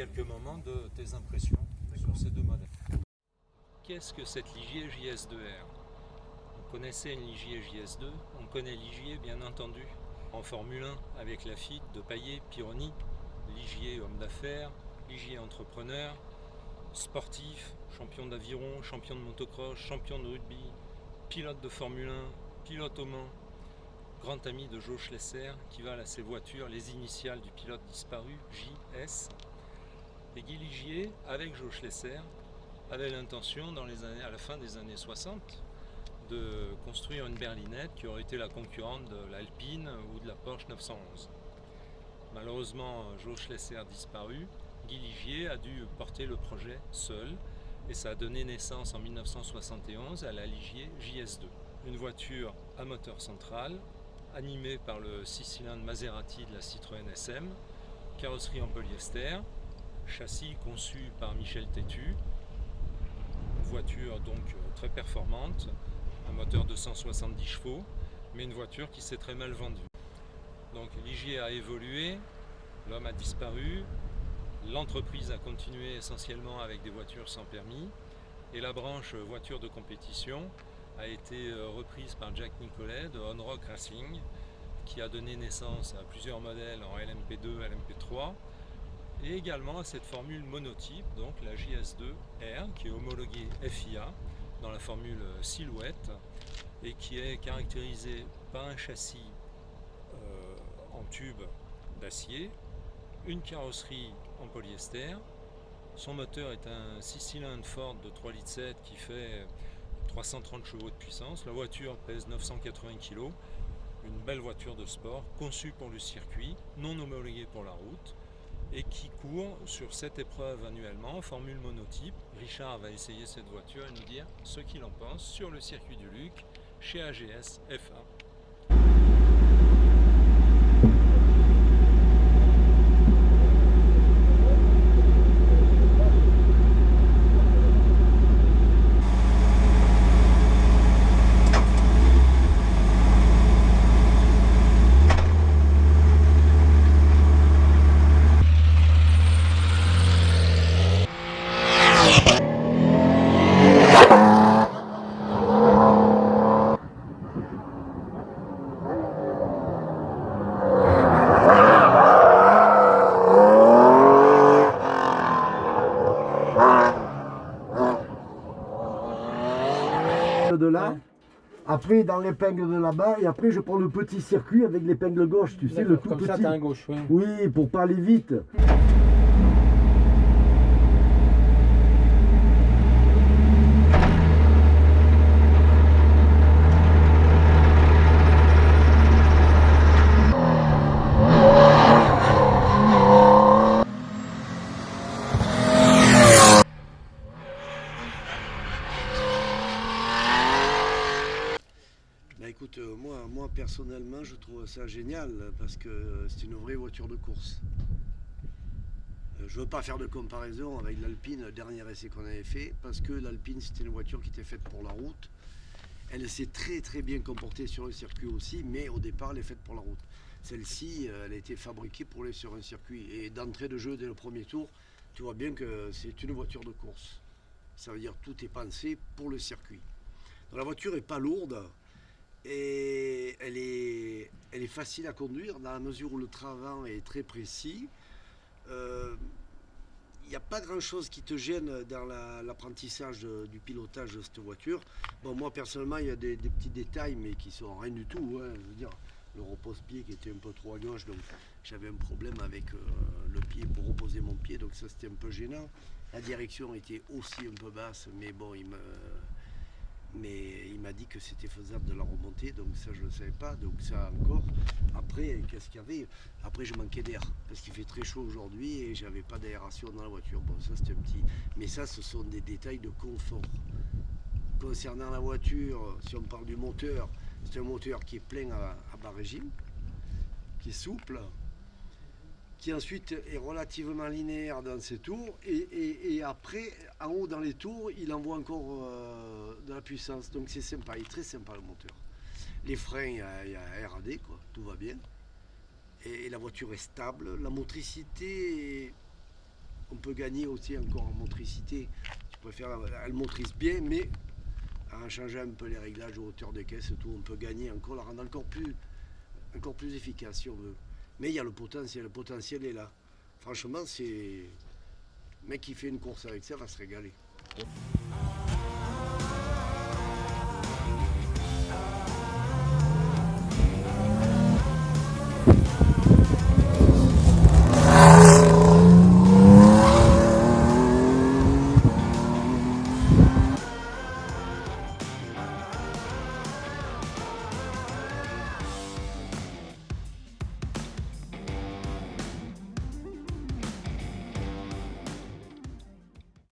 quelques moments de tes impressions sur ces deux modèles. Qu'est-ce que cette Ligier JS2R On connaissait une Ligier JS2, on connaît Ligier bien entendu en Formule 1 avec la FIT de Payet, Pironi, Ligier homme d'affaires, Ligier entrepreneur, sportif, champion d'aviron, champion de motocross, champion de rugby, pilote de Formule 1, pilote au Mans, grand ami de Joe Schlesser qui va à ses voitures, les initiales du pilote disparu, JS. Et Guy Ligier, avec Joe Schlesser, avait l'intention à la fin des années 60 de construire une berlinette qui aurait été la concurrente de l'Alpine ou de la Porsche 911. Malheureusement, Joe Schlesser disparu. Guy Ligier a dû porter le projet seul et ça a donné naissance en 1971 à la Ligier JS2. Une voiture à moteur central, animée par le 6 cylindres Maserati de la Citroën SM, carrosserie en polyester, châssis conçu par Michel Tétu, voiture donc très performante, un moteur de 170 chevaux, mais une voiture qui s'est très mal vendue. Donc Ligier a évolué, l'homme a disparu, l'entreprise a continué essentiellement avec des voitures sans permis et la branche voiture de compétition a été euh, reprise par Jack Nicolet de On Rock Racing qui a donné naissance à plusieurs modèles en LMP2, LMP3 et également à cette formule monotype, donc la JS2R qui est homologuée FIA dans la formule silhouette et qui est caractérisée par un châssis euh, en tube d'acier, une carrosserie en polyester, son moteur est un 6 cylindres Ford de 3,7 litres qui fait 330 chevaux de puissance, la voiture pèse 980 kg, une belle voiture de sport conçue pour le circuit, non homologuée pour la route, et qui court sur cette épreuve annuellement en formule monotype. Richard va essayer cette voiture et nous dire ce qu'il en pense sur le circuit du Luc chez AGS F1. De là. Après, dans l'épingle de là-bas, et après, je prends le petit circuit avec l'épingle gauche, tu sais, le tout comme petit. ça, un gauche, oui. Oui, pour pas aller vite. Bah écoute, euh, moi, moi personnellement, je trouve ça génial parce que c'est une vraie voiture de course. Euh, Je veux pas faire de comparaison avec l'Alpine, le dernier essai qu'on avait fait, parce que l'Alpine c'était une voiture qui était faite pour la route. Elle s'est très très bien comportée sur le circuit aussi, mais au départ elle est faite pour la route. Celle-ci, euh, elle a été fabriquée pour aller sur un circuit. Et d'entrée de jeu dès le premier tour, tu vois bien que c'est une voiture de course. Ça veut dire tout est pensé pour le circuit. La voiture est pas lourde, et elle est, facile à conduire dans la mesure où le travail est très précis. Euh, Il n'y a pas grand chose qui te gêne dans la- l'apprentissage du pilotage de cette voiture. Bon, moi personnellement, il y a des, des petits détails, mais qui sont rien du tout. hein. Je veux dire, le repose-pied qui était un peu trop à gauche, donc j'avais un problème avec euh, le pied pour reposer mon pied, donc ça c'était un peu gênant. La direction était aussi un peu basse, mais bon, il me mais il m'a dit que c'était faisable de la remonter, donc ça je ne le savais pas, donc ça encore. Après, qu'est-ce qu'il y avait? Après je manquais d'air, parce qu'il fait très chaud aujourd'hui et j'avais pas d'aération dans la voiture. Bon ça c'était un petit... Mais ça ce sont des détails de confort. Concernant la voiture, si on parle du moteur, c'est un moteur qui est plein à, à bas régime, qui est souple, qui ensuite est relativement linéaire dans ses tours, et, après, en haut dans les tours, il envoie encore euh, de la puissance. Donc c'est sympa, il est très sympa le moteur. Les freins, il y a, il RAD, quoi, tout va bien. Et, la voiture est stable. La motricité on peut gagner aussi encore en motricité. Je préfère, elle motrice bien, mais en changeant un peu les réglages de hauteur des caisses tout, on peut gagner encore, la rendre encore plus, encore plus efficace si on veut. Mais il y a le potentiel, le potentiel est là. Franchement, c'est. Le mec qui fait une course avec ça va se régaler.